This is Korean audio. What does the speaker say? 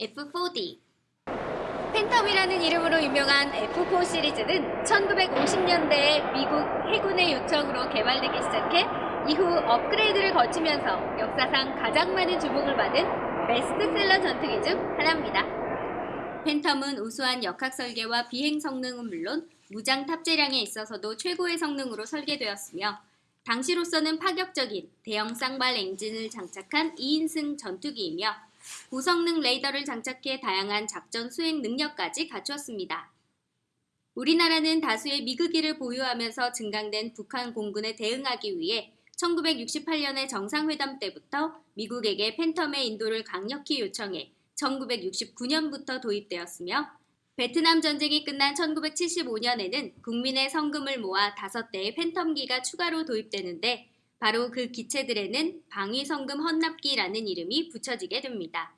F4D 팬텀이라는 이름으로 유명한 F4 시리즈는 1950년대에 미국 해군의 요청으로 개발되기 시작해 이후 업그레이드를 거치면서 역사상 가장 많은 주목을 받은 베스트셀러 전투기 중 하나입니다. 팬텀은 우수한 역학 설계와 비행 성능은 물론 무장 탑재량에 있어서도 최고의 성능으로 설계되었으며 당시로서는 파격적인 대형 쌍발 엔진을 장착한 2인승 전투기이며 고성능 레이더를 장착해 다양한 작전 수행 능력까지 갖추었습니다. 우리나라는 다수의 미그기를 보유하면서 증강된 북한 공군에 대응하기 위해 1968년의 정상회담 때부터 미국에게 팬텀의 인도를 강력히 요청해 1969년부터 도입되었으며 베트남 전쟁이 끝난 1975년에는 국민의 성금을 모아 5대의 팬텀기가 추가로 도입되는데 바로 그 기체들에는 방위성금 헌납기라는 이름이 붙여지게 됩니다.